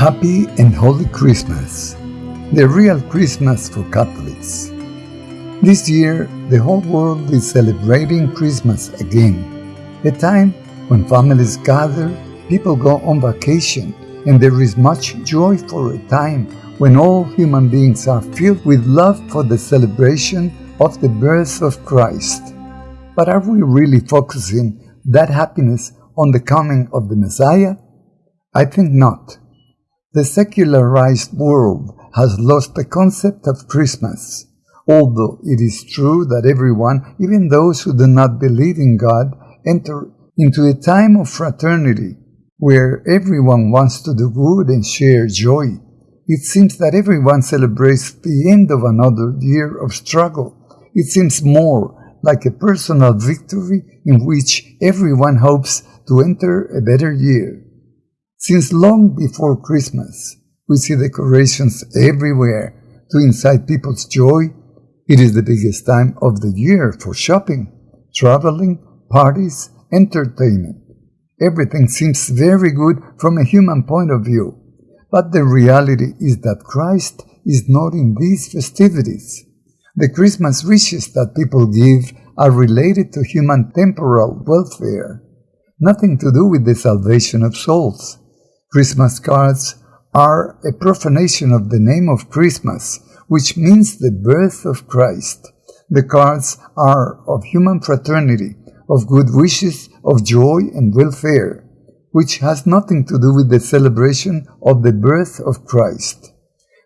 Happy and Holy Christmas, the real Christmas for Catholics. This year, the whole world is celebrating Christmas again, a time when families gather, people go on vacation, and there is much joy for a time when all human beings are filled with love for the celebration of the birth of Christ. But are we really focusing that happiness on the coming of the Messiah? I think not. The secularized world has lost the concept of Christmas. Although it is true that everyone, even those who do not believe in God, enter into a time of fraternity where everyone wants to do good and share joy. It seems that everyone celebrates the end of another year of struggle. It seems more like a personal victory in which everyone hopes to enter a better year. Since long before Christmas, we see decorations everywhere to incite people's joy. It is the biggest time of the year for shopping, traveling, parties, entertainment. Everything seems very good from a human point of view, but the reality is that Christ is not in these festivities. The Christmas wishes that people give are related to human temporal welfare, nothing to do with the salvation of souls. Christmas cards are a profanation of the name of Christmas, which means the birth of Christ. The cards are of human fraternity, of good wishes, of joy and welfare, which has nothing to do with the celebration of the birth of Christ.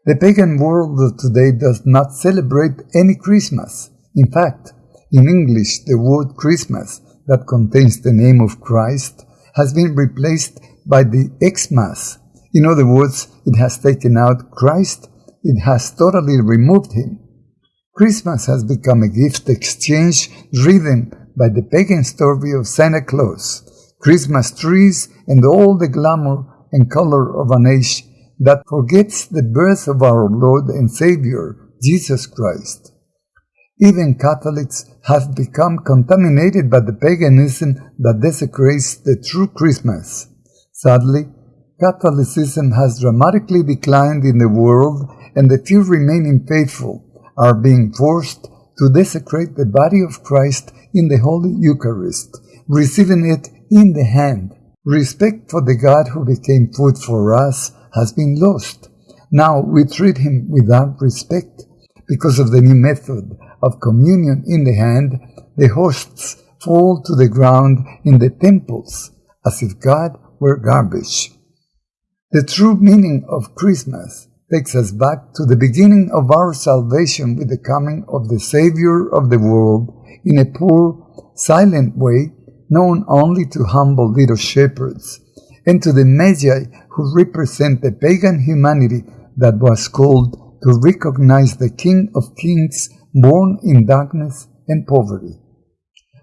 The pagan world of today does not celebrate any Christmas. In fact, in English, the word Christmas that contains the name of Christ has been replaced by the Xmas. In other words, it has taken out Christ, it has totally removed him. Christmas has become a gift exchange driven by the pagan story of Santa Claus, Christmas trees, and all the glamour and color of an age that forgets the birth of our Lord and Savior, Jesus Christ. Even Catholics have become contaminated by the paganism that desecrates the true Christmas. Sadly, Catholicism has dramatically declined in the world, and the few remaining faithful are being forced to desecrate the body of Christ in the Holy Eucharist, receiving it in the hand. Respect for the God who became food for us has been lost. Now we treat him without respect. Because of the new method of communion in the hand, the hosts fall to the ground in the temples as if God were garbage. The true meaning of Christmas takes us back to the beginning of our salvation with the coming of the Savior of the world in a poor, silent way known only to humble little shepherds, and to the Magi who represent the pagan humanity that was called to recognize the King of Kings born in darkness and poverty.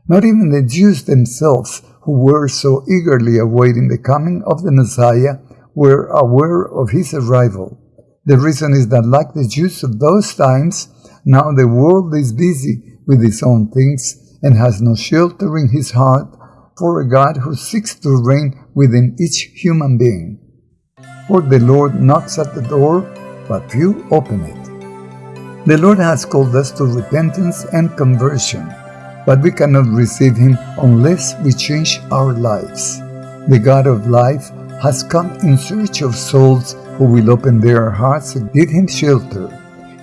Not even the Jews themselves who were so eagerly awaiting the coming of the Messiah were aware of his arrival. The reason is that, like the Jews of those times, now the world is busy with its own things and has no shelter in his heart for a God who seeks to reign within each human being. For the Lord knocks at the door, but few open it. The Lord has called us to repentance and conversion but we cannot receive Him unless we change our lives. The God of life has come in search of souls who will open their hearts and give Him shelter.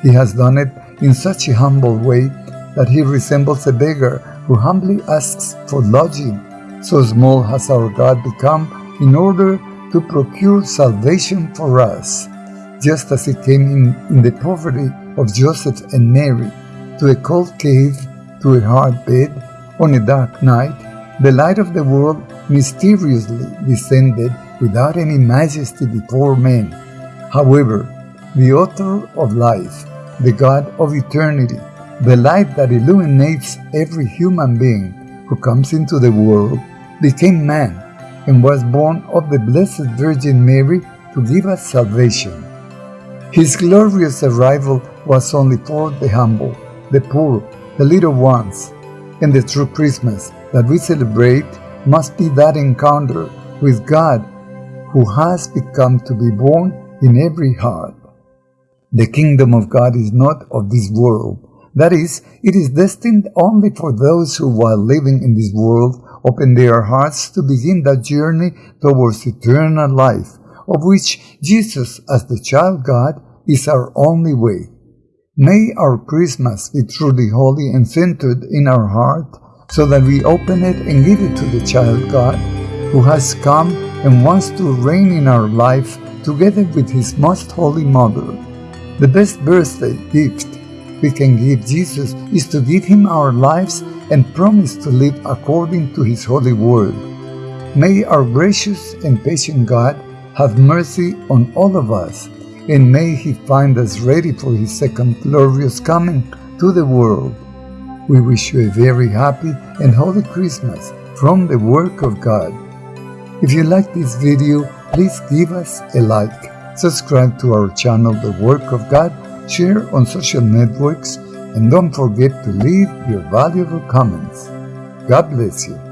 He has done it in such a humble way that He resembles a beggar who humbly asks for lodging. So small has our God become in order to procure salvation for us, just as He came in, in the poverty of Joseph and Mary to a cold cave to a hard bed on a dark night, the light of the world mysteriously descended without any majesty before men. However, the author of life, the God of eternity, the light that illuminates every human being who comes into the world, became man and was born of the Blessed Virgin Mary to give us salvation. His glorious arrival was only for the humble, the poor, the little ones, and the true Christmas that we celebrate must be that encounter with God who has become to be born in every heart. The kingdom of God is not of this world. That is, it is destined only for those who, while living in this world, open their hearts to begin that journey towards eternal life, of which Jesus, as the child God, is our only way. May our Christmas be truly holy and centered in our heart, so that we open it and give it to the child God, who has come and wants to reign in our life together with his most holy mother. The best birthday gift we can give Jesus is to give him our lives and promise to live according to his holy word. May our gracious and patient God have mercy on all of us, and may he find us ready for his second glorious coming to the world. We wish you a very happy and holy Christmas from the work of God. If you like this video, please give us a like subscribe to our channel The Work of God, share on social networks, and don't forget to leave your valuable comments. God bless you.